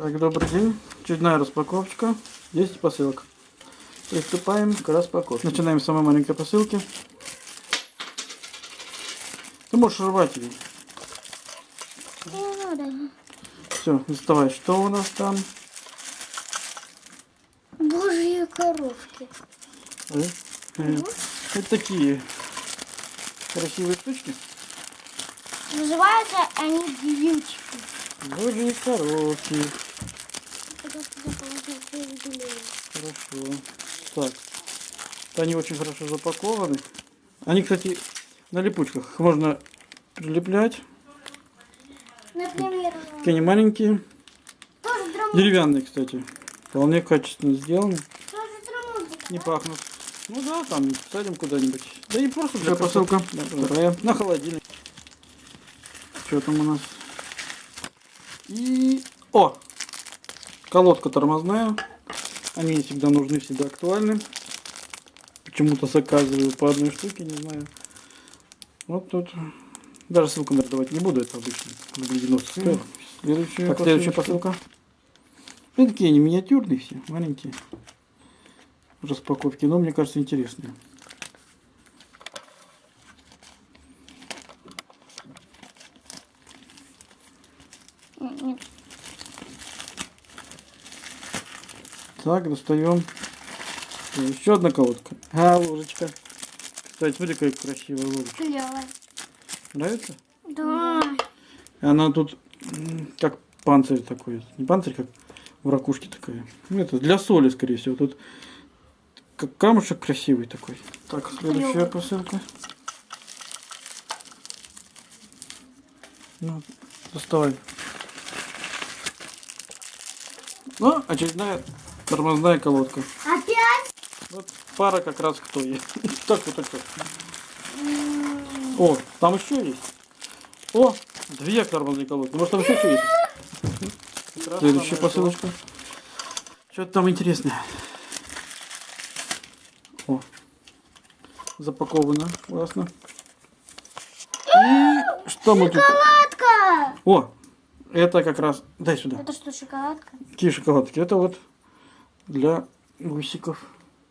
Так, добрый день. Очередная распаковочка. 10 посылок. Приступаем к распаковке. Начинаем с самой маленькой посылки. Ты можешь рвать ее. Не надо. Все, доставай. Что у нас там? Божьи коровки. Э, э, Вот такие красивые штучки. Называются они глючки. Божьи коробки. Хорошо. Так. Они очень хорошо запакованы. Они, кстати, на липучках. Их Можно прилеплять. Например, Такие они маленькие. тоже. Деревянные, кстати. Вполне качественно сделаны. Тоже. Не пахнут. Ну да, там садим куда-нибудь. Да и просто для посылка. Вторая. На холодильник. Что там у нас? И... О! Колодка тормозная. Они мне всегда нужны, всегда актуальны. Почему-то заказываю по одной штуке, не знаю. Вот тут. Даже ссылку, наверное, давать не буду, это обычно. Рублей 90 стоит. Следующая, так, следующая посылка. Ну, такие они миниатюрные все, маленькие распаковки, но мне кажется интересные. Так, достаем. Еще одна колодка. А, ложечка. Кстати, смотри, какая красивая ложечка. Клёвая. Нравится? Да. Она тут как панцирь такой. Не панцирь, как в ракушке такая. Ну, это для соли, скорее всего. Тут как камушек красивый такой. Так, следующая Клёвый. посылка. Ну, доставай. Ну, очередная тормозная колодка. Опять? Вот пара как раз к той. Так вот так. О, там еще есть. О, две тормозные колодки. Может там еще что есть? Следующая посылочка. Что-то там интересное. О, запаковано. Классно. И что мы тут? Шоколадка! О, это как раз... Дай сюда. Это что, шоколадка? Какие шоколадки? Это вот для гусиков.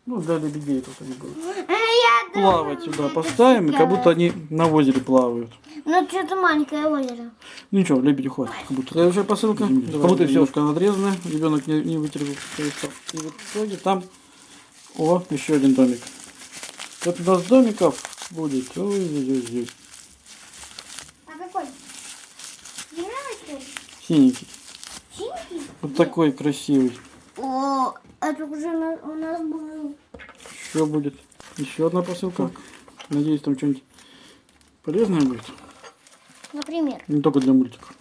Ну, для лебедей тут они будут. А я Плавать сюда поставим, и как будто они на озере плавают. Ну, что-то маленькое озеро. Ну ничего, лебедю хватит. Как будто. Следующая посылка. Как будто все ушко надрезано. Ребенок не, не вытерпел. И в итоге там... О, еще один домик. Вот у нас домиков будет. Ой-ой-ой. А какой? Синенький. Синий? Вот такой красивый. О, это уже на- у нас был. Еще будет. Еще одна посылка. Надеюсь, там что-нибудь полезное будет. Например. Не только для мультиков.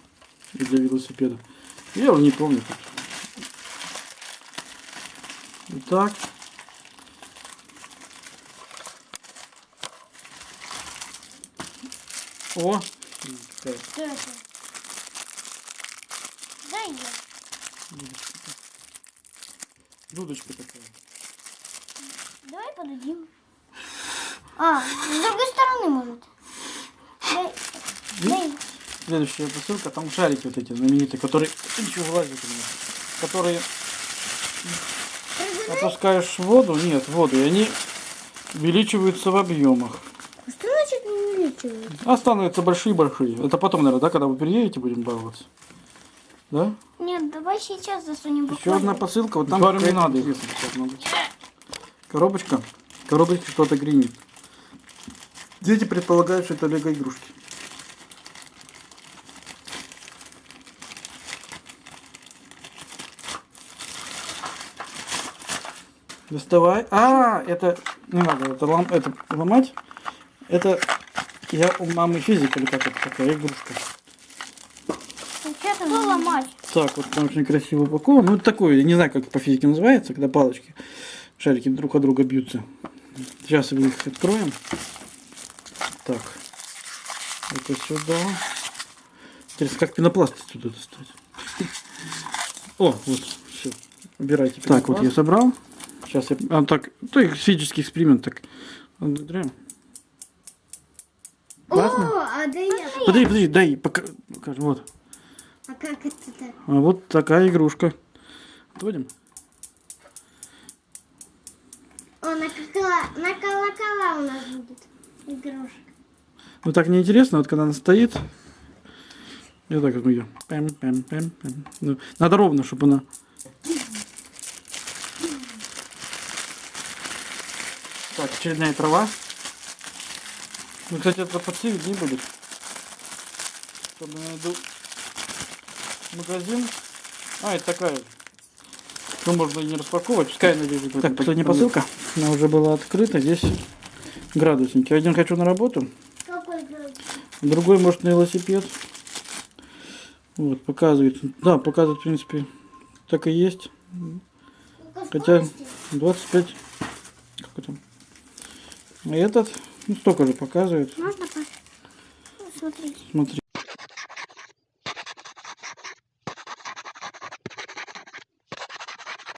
И для велосипеда. Я уже не помню. Тут. Итак. О! Что это? Дай я. Дудочка такая. Давай подадим. А, с другой стороны может. Дай. Дай. Следующая посылка, там шарики вот эти знаменитые, которые... Ничего вылазит у меня. Которые опускаешь в воду, нет, в воду, и они увеличиваются в объемах. Что значит не увеличивает? А становятся большие-большие. Это потом, наверное, да, когда вы приедете, будем баловаться. Да? Нет, давай сейчас засунем Еще одна посылка, вот там не надо. Коробочка. Коробочка что-то гремит. Дети предполагают, что это лего игрушки. Доставай. А, это не надо, это, лом, это ломать. Это я у мамы физика или как это такая игрушка. Что ломать? Так, вот там очень красиво упакован. Ну, это такое, я не знаю, как по физике называется, когда палочки, шарики друг от друга бьются. Сейчас мы их откроем. Так. Это сюда. Интересно, как пенопласт отсюда достать? О, вот, все. Убирайте Так, вот я собрал. Сейчас я... А, так, то физический эксперимент так. Классно? О, а да я. Подожди, подожди, дай, пока... Вот. Как это так? А вот такая игрушка. Отводим? О, на, колокола, на колокола у нас будет игрушка. Ну так неинтересно, вот когда она стоит. Вот так вот ее. Пэм, пэм, пэм, пэм. Ну, надо ровно, чтобы она. Так, очередная трава. Ну, кстати, это по всей виднее будет. Чтобы я найду магазин. А, это такая. Ну, можно и не распаковывать, пускай она лежит. Так, последняя посылка. Она уже была открыта. Здесь градусники. Один хочу на работу. Какой? Другой, может, на велосипед. Вот, показывает. Да, показывает, в принципе, так и есть. Хотя 25. Как там? А этот, ну, столько же показывает. Можно пос- Ну. Смотри.